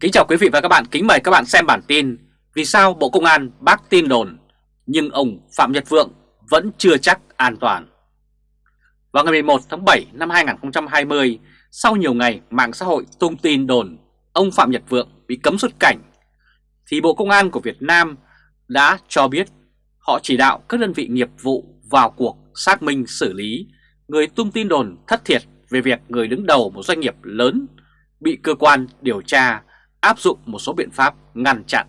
Kính chào quý vị và các bạn, kính mời các bạn xem bản tin Vì sao Bộ Công an bác tin đồn nhưng ông Phạm Nhật Vượng vẫn chưa chắc an toàn? Vào ngày 11 tháng 7 năm 2020, sau nhiều ngày mạng xã hội tung tin đồn ông Phạm Nhật Vượng bị cấm xuất cảnh thì Bộ Công an của Việt Nam đã cho biết họ chỉ đạo các đơn vị nghiệp vụ vào cuộc xác minh xử lý. Người tung tin đồn thất thiệt về việc người đứng đầu một doanh nghiệp lớn bị cơ quan điều tra áp dụng một số biện pháp ngăn chặn.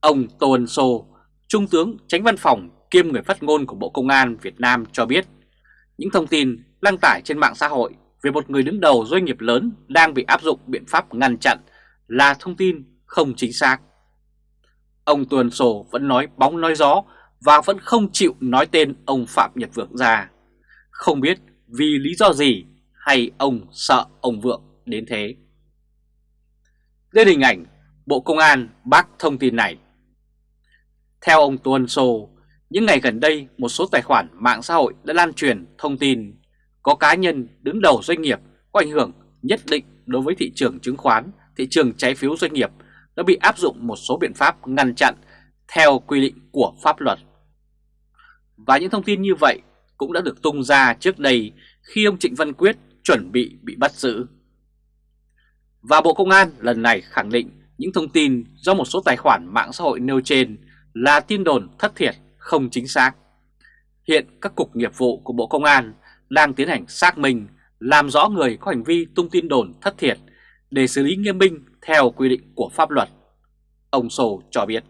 Ông Tô Ân Sô, Trung tướng tránh văn phòng kiêm người phát ngôn của Bộ Công an Việt Nam cho biết những thông tin đăng tải trên mạng xã hội về một người đứng đầu doanh nghiệp lớn đang bị áp dụng biện pháp ngăn chặn là thông tin không chính xác. Ông Tuần Sô vẫn nói bóng nói gió và vẫn không chịu nói tên ông Phạm Nhật Vượng ra. Không biết vì lý do gì hay ông sợ ông Vượng đến thế. Lên hình ảnh Bộ Công an bác thông tin này. Theo ông Tuân Sô, những ngày gần đây một số tài khoản mạng xã hội đã lan truyền thông tin có cá nhân đứng đầu doanh nghiệp có ảnh hưởng nhất định đối với thị trường chứng khoán, thị trường trái phiếu doanh nghiệp đã bị áp dụng một số biện pháp ngăn chặn theo quy định của pháp luật. Và những thông tin như vậy cũng đã được tung ra trước đây khi ông Trịnh Văn Quyết chuẩn bị bị bắt giữ. Và Bộ Công an lần này khẳng định những thông tin do một số tài khoản mạng xã hội nêu trên là tin đồn thất thiệt, không chính xác. Hiện các cục nghiệp vụ của Bộ Công an đang tiến hành xác minh, làm rõ người có hành vi tung tin đồn thất thiệt để xử lý nghiêm minh theo quy định của pháp luật. Ông Sô cho biết.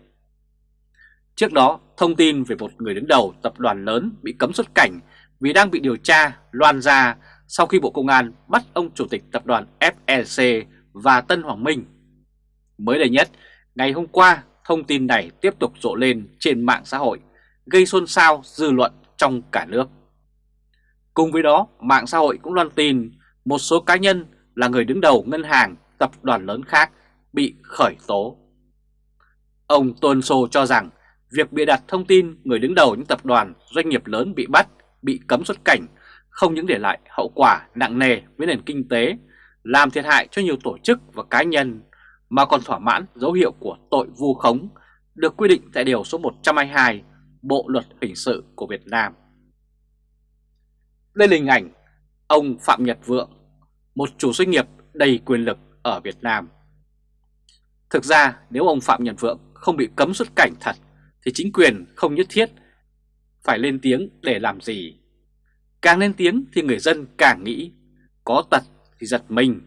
Trước đó, thông tin về một người đứng đầu tập đoàn lớn bị cấm xuất cảnh vì đang bị điều tra loan ra sau khi Bộ Công an bắt ông Chủ tịch tập đoàn FEC và Tân Hoàng Minh. Mới đây nhất, ngày hôm qua, thông tin này tiếp tục rộ lên trên mạng xã hội, gây xôn xao dư luận trong cả nước. Cùng với đó, mạng xã hội cũng loan tin một số cá nhân là người đứng đầu ngân hàng, tập đoàn lớn khác bị khởi tố. Ông Tôn Sô cho rằng việc bịa đặt thông tin người đứng đầu những tập đoàn doanh nghiệp lớn bị bắt, bị cấm xuất cảnh không những để lại hậu quả nặng nề với nền kinh tế làm thiệt hại cho nhiều tổ chức và cá nhân mà còn thỏa mãn dấu hiệu của tội vu khống được quy định tại Điều số 122 Bộ Luật Hình sự của Việt Nam. Đây là hình ảnh ông Phạm Nhật Vượng, một chủ doanh nghiệp đầy quyền lực ở Việt Nam. Thực ra nếu ông Phạm Nhật Vượng không bị cấm xuất cảnh thật thì chính quyền không nhất thiết phải lên tiếng để làm gì. Càng lên tiếng thì người dân càng nghĩ có tật thì giật mình.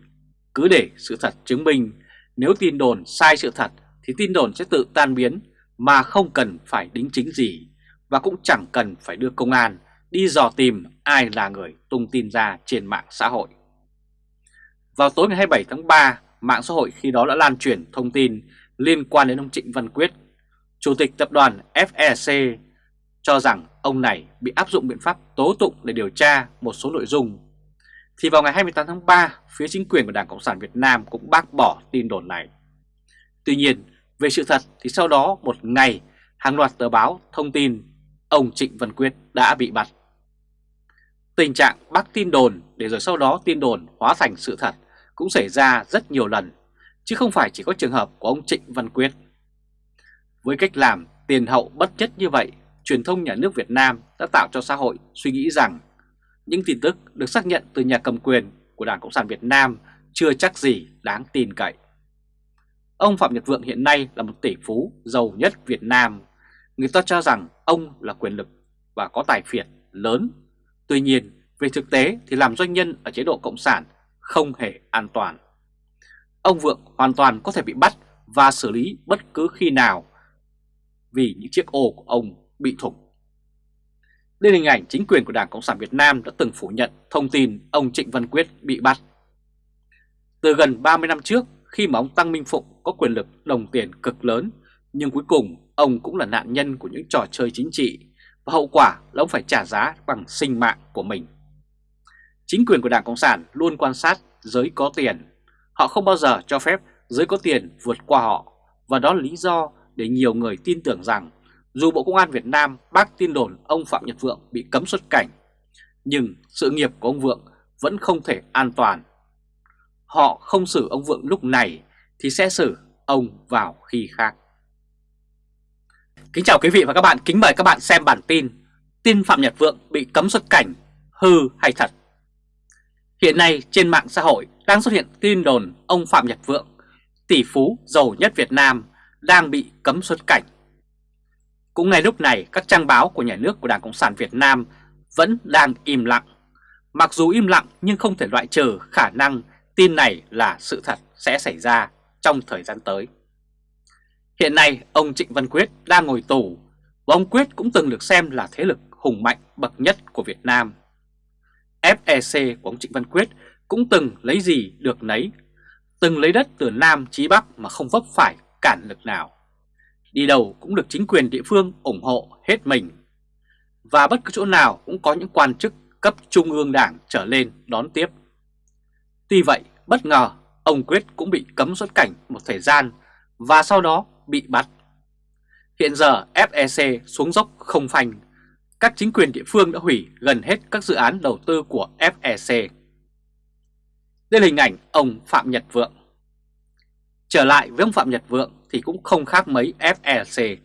Cứ để sự thật chứng minh nếu tin đồn sai sự thật thì tin đồn sẽ tự tan biến mà không cần phải đính chính gì và cũng chẳng cần phải đưa công an đi dò tìm ai là người tung tin ra trên mạng xã hội. Vào tối ngày 27 tháng 3, mạng xã hội khi đó đã lan truyền thông tin liên quan đến ông Trịnh Văn Quyết, Chủ tịch tập đoàn FEC, cho rằng ông này bị áp dụng biện pháp tố tụng để điều tra một số nội dung thì vào ngày 28 tháng 3, phía chính quyền của Đảng Cộng sản Việt Nam cũng bác bỏ tin đồn này. Tuy nhiên, về sự thật thì sau đó một ngày, hàng loạt tờ báo thông tin ông Trịnh Văn Quyết đã bị bắt. Tình trạng bác tin đồn để rồi sau đó tin đồn hóa thành sự thật cũng xảy ra rất nhiều lần, chứ không phải chỉ có trường hợp của ông Trịnh Văn Quyết. Với cách làm tiền hậu bất chất như vậy, truyền thông nhà nước Việt Nam đã tạo cho xã hội suy nghĩ rằng những tin tức được xác nhận từ nhà cầm quyền của Đảng Cộng sản Việt Nam chưa chắc gì đáng tin cậy. Ông Phạm Nhật Vượng hiện nay là một tỷ phú giàu nhất Việt Nam. Người ta cho rằng ông là quyền lực và có tài phiệt lớn. Tuy nhiên, về thực tế thì làm doanh nhân ở chế độ Cộng sản không hề an toàn. Ông Vượng hoàn toàn có thể bị bắt và xử lý bất cứ khi nào vì những chiếc ô của ông bị thủng. Đây hình ảnh chính quyền của Đảng Cộng sản Việt Nam đã từng phủ nhận thông tin ông Trịnh Văn Quyết bị bắt. Từ gần 30 năm trước, khi mà ông Tăng Minh Phụng có quyền lực đồng tiền cực lớn, nhưng cuối cùng ông cũng là nạn nhân của những trò chơi chính trị và hậu quả là ông phải trả giá bằng sinh mạng của mình. Chính quyền của Đảng Cộng sản luôn quan sát giới có tiền. Họ không bao giờ cho phép giới có tiền vượt qua họ và đó là lý do để nhiều người tin tưởng rằng dù Bộ Công an Việt Nam bác tin đồn ông Phạm Nhật Vượng bị cấm xuất cảnh, nhưng sự nghiệp của ông Vượng vẫn không thể an toàn. Họ không xử ông Vượng lúc này thì sẽ xử ông vào khi khác. Kính chào quý vị và các bạn, kính mời các bạn xem bản tin Tin Phạm Nhật Vượng bị cấm xuất cảnh, hư hay thật? Hiện nay trên mạng xã hội đang xuất hiện tin đồn ông Phạm Nhật Vượng, tỷ phú giàu nhất Việt Nam, đang bị cấm xuất cảnh. Cũng ngay lúc này các trang báo của nhà nước của Đảng Cộng sản Việt Nam vẫn đang im lặng. Mặc dù im lặng nhưng không thể loại trừ khả năng tin này là sự thật sẽ xảy ra trong thời gian tới. Hiện nay ông Trịnh Văn Quyết đang ngồi tù và ông Quyết cũng từng được xem là thế lực hùng mạnh bậc nhất của Việt Nam. FEC của ông Trịnh Văn Quyết cũng từng lấy gì được nấy, từng lấy đất từ Nam chí Bắc mà không vấp phải cản lực nào. Đi đâu cũng được chính quyền địa phương ủng hộ hết mình. Và bất cứ chỗ nào cũng có những quan chức cấp trung ương đảng trở lên đón tiếp. Tuy vậy, bất ngờ ông Quyết cũng bị cấm xuất cảnh một thời gian và sau đó bị bắt. Hiện giờ FEC xuống dốc không phanh, các chính quyền địa phương đã hủy gần hết các dự án đầu tư của FEC. Đây là hình ảnh ông Phạm Nhật Vượng. Trở lại với ông Phạm Nhật Vượng thì cũng không khác mấy FLC,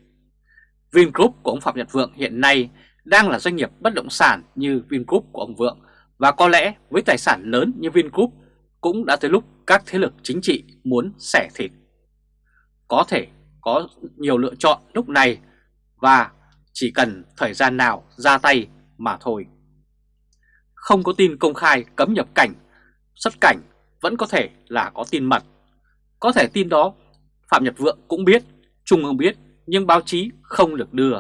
Vingroup của ông Phạm Nhật Vượng hiện nay đang là doanh nghiệp bất động sản như Vingroup của ông Vượng và có lẽ với tài sản lớn như Vingroup cũng đã tới lúc các thế lực chính trị muốn xẻ thịt. Có thể có nhiều lựa chọn lúc này và chỉ cần thời gian nào ra tay mà thôi. Không có tin công khai cấm nhập cảnh, xuất cảnh vẫn có thể là có tin mật. Có thể tin đó Phạm Nhật Vượng cũng biết, Trung ương biết nhưng báo chí không được đưa.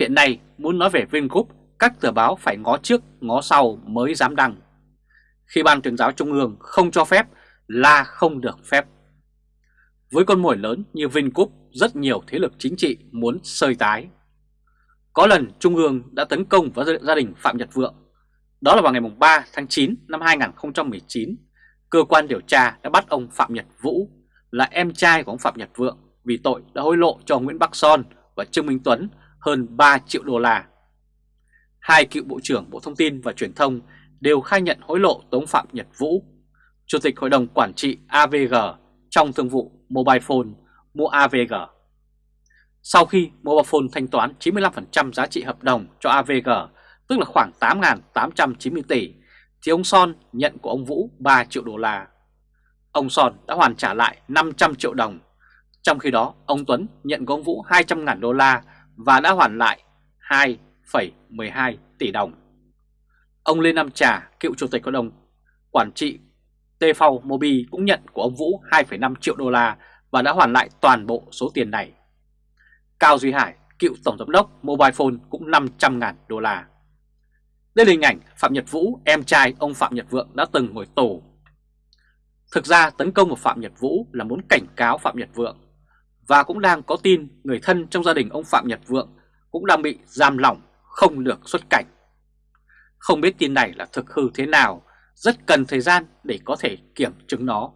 Hiện nay muốn nói về Vingroup, các tờ báo phải ngó trước ngó sau mới dám đăng. Khi Ban tuyên giáo Trung ương không cho phép là không được phép. Với con mồi lớn như Vingroup, rất nhiều thế lực chính trị muốn sơi tái. Có lần Trung ương đã tấn công vào gia đình Phạm Nhật Vượng. Đó là vào ngày 3 tháng 9 năm 2019, cơ quan điều tra đã bắt ông Phạm Nhật Vũ là em trai của ông Phạm Nhật Vượng vì tội đã hối lộ cho Nguyễn Bắc Son và Trương Minh Tuấn hơn 3 triệu đô la. Hai cựu Bộ trưởng Bộ Thông tin và Truyền thông đều khai nhận hối lộ Tống Phạm Nhật Vũ, Chủ tịch Hội đồng Quản trị AVG trong thương vụ Mobile Phone mua AVG. Sau khi Mobile Phone thanh toán 95% giá trị hợp đồng cho AVG, tức là khoảng 8.890 tỷ, thì ông Son nhận của ông Vũ 3 triệu đô la. Ông Son đã hoàn trả lại 500 triệu đồng. Trong khi đó, ông Tuấn nhận của ông Vũ 200.000 đô la và đã hoàn lại 2,12 tỷ đồng. Ông Lê Nam Trà, cựu chủ tịch hội đồng quản trị TV Mobi cũng nhận của ông Vũ 2,5 triệu đô la và đã hoàn lại toàn bộ số tiền này. Cao Duy Hải, cựu tổng giám đốc Mobile Phone cũng 500.000 đô la. Đây là hình ảnh Phạm Nhật Vũ, em trai ông Phạm Nhật Vượng đã từng ngồi tù. Thực ra tấn công vào Phạm Nhật Vũ là muốn cảnh cáo Phạm Nhật Vượng và cũng đang có tin người thân trong gia đình ông Phạm Nhật Vượng cũng đang bị giam lỏng không được xuất cảnh. Không biết tin này là thực hư thế nào, rất cần thời gian để có thể kiểm chứng nó.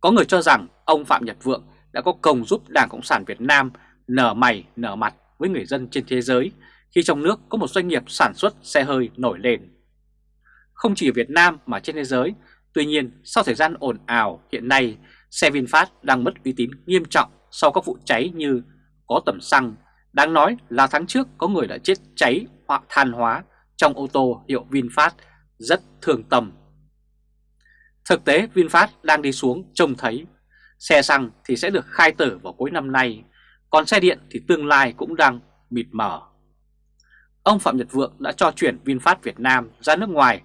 Có người cho rằng ông Phạm Nhật Vượng đã có công giúp Đảng Cộng sản Việt Nam nở mày nở mặt với người dân trên thế giới khi trong nước có một doanh nghiệp sản xuất xe hơi nổi lên. Không chỉ ở Việt Nam mà trên thế giới, tuy nhiên sau thời gian ồn ào hiện nay, xe VinFast đang mất uy tín nghiêm trọng sau các vụ cháy như có tầm xăng. Đáng nói là tháng trước có người đã chết cháy hoặc than hóa trong ô tô hiệu VinFast rất thường tầm Thực tế VinFast đang đi xuống trông thấy xe xăng thì sẽ được khai tử vào cuối năm nay, còn xe điện thì tương lai cũng đang mịt mờ. Ông Phạm Nhật Vượng đã cho chuyển VinFast Việt Nam ra nước ngoài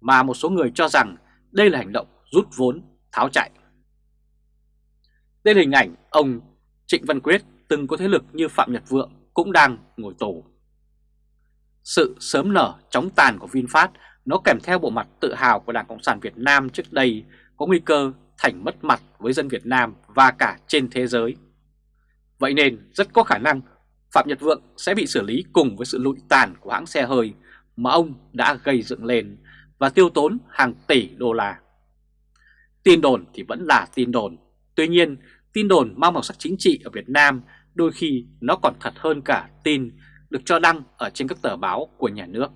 mà một số người cho rằng đây là hành động rút vốn, tháo chạy. Đây là hình ảnh ông Trịnh Văn Quyết từng có thế lực như Phạm Nhật Vượng cũng đang ngồi tù. Sự sớm nở chóng tàn của VinFast nó kèm theo bộ mặt tự hào của Đảng Cộng sản Việt Nam trước đây có nguy cơ thành mất mặt với dân Việt Nam và cả trên thế giới. Vậy nên rất có khả năng Phạm Nhật Vượng sẽ bị xử lý cùng với sự lụi tàn của hãng xe hơi mà ông đã gây dựng lên và tiêu tốn hàng tỷ đô la. Tin đồn thì vẫn là tin đồn, tuy nhiên tin đồn mang màu sắc chính trị ở Việt Nam đôi khi nó còn thật hơn cả tin được cho đăng ở trên các tờ báo của nhà nước.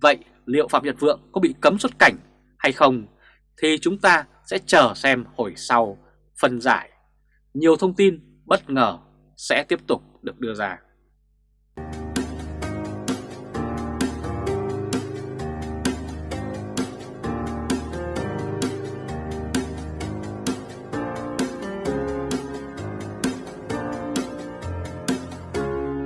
Vậy liệu Phạm Nhật Vượng có bị cấm xuất cảnh hay không thì chúng ta sẽ chờ xem hồi sau phân giải. Nhiều thông tin bất ngờ sẽ tiếp tục được đưa ra.